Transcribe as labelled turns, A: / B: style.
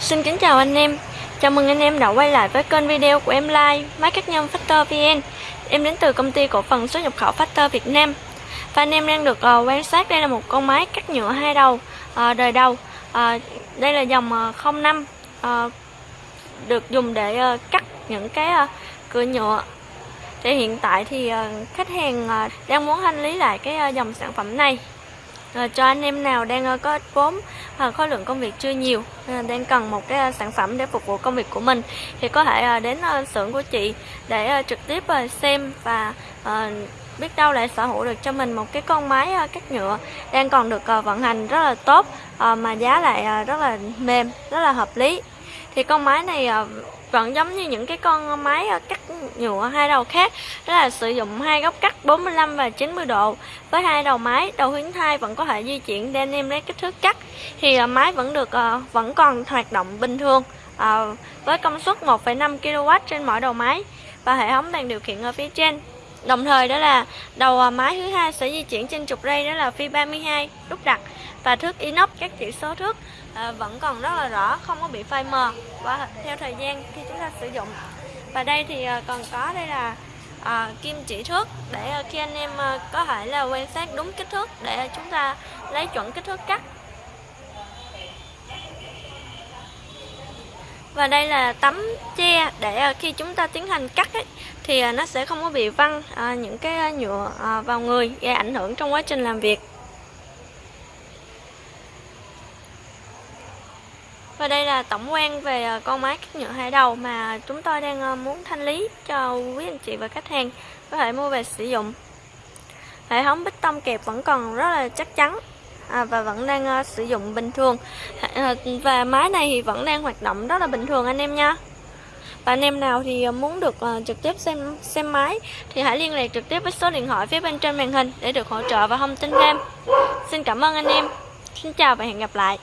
A: Xin kính chào anh em. Chào mừng anh em đã quay lại với kênh video của em Like Máy cắt nhôm Factor VN Em đến từ công ty cổ phần xuất nhập khẩu Factor Việt Nam. Và anh em đang được uh, quan sát đây là một con máy cắt nhựa hai đầu uh, đời đầu. Uh, Đây là dòng uh, 05 uh, Được dùng để uh, cắt những cái uh, cửa nhựa. Thì hiện tại thì uh, khách hàng uh, đang muốn thanh lý lại cái uh, dòng sản phẩm này. Uh, cho anh em nào đang uh, có vốn à, khối lượng công việc chưa nhiều à, đang cần một cái à, sản phẩm để phục vụ công việc của mình. Thì có thể à, đến à, xưởng của chị để à, trực tiếp à, xem và à, biết đâu lại sở hữu được cho mình một cái con máy à, cắt nhựa đang còn được à, vận hành rất là tốt à, mà giá lại à, rất là mềm rất là hợp lý thì con máy này à, vẫn giống như những cái con máy à, cắt nhựa hai đầu khác. Đó là sử dụng hai góc cắt 45 và 90 độ. Với hai đầu máy đầu hướng thai vẫn có thể di chuyển để anh em lấy kích thước cắt. Thì à, máy vẫn được vẫn còn hoạt động bình thường với công suất 1,5 kW trên mỗi đầu máy và hệ thống đèn điều khiển ở phía trên. Đồng thời đó là đầu máy thứ hai sẽ di chuyển trên trục ray đó là phi 32 đúc đặt và thước inox các chỉ số thước à, vẫn còn rất là rõ không có bị phai mờ. Và theo thời gian khi chúng ta sử dụng và đây thì à, còn có đây là à, kim chỉ thước để à, khi anh em à, có thể là quan sát đúng kích thước để chúng ta lấy chuẩn kích thước cắt. Và đây là tấm che để à, khi chúng ta tiến hành cắt ấy, thì à, nó sẽ không có bị văng à, những cái à, nhựa à, vào người gây ảnh hưởng trong quá trình làm việc. Và đây là tổng quan về ờ, con máy cắt nhựa hai đầu mà chúng tôi đang ờ, muốn thanh lý cho quý anh chị và khách hàng có thể mua về sử dụng. Hệ thống bích tông kẹp vẫn còn rất là chắc chắn à, và vẫn đang uh, sử dụng bình thường. À, và máy này thì vẫn đang hoạt động rất là bình thường anh em nha. Và anh em nào thì muốn được uh, trực tiếp xem xem máy thì hãy liên lạc trực tiếp với số điện thoại phía bên trên màn hình để được hỗ trợ và thông tin thêm. Xin cảm ơn anh em. Xin chào và hẹn gặp lại.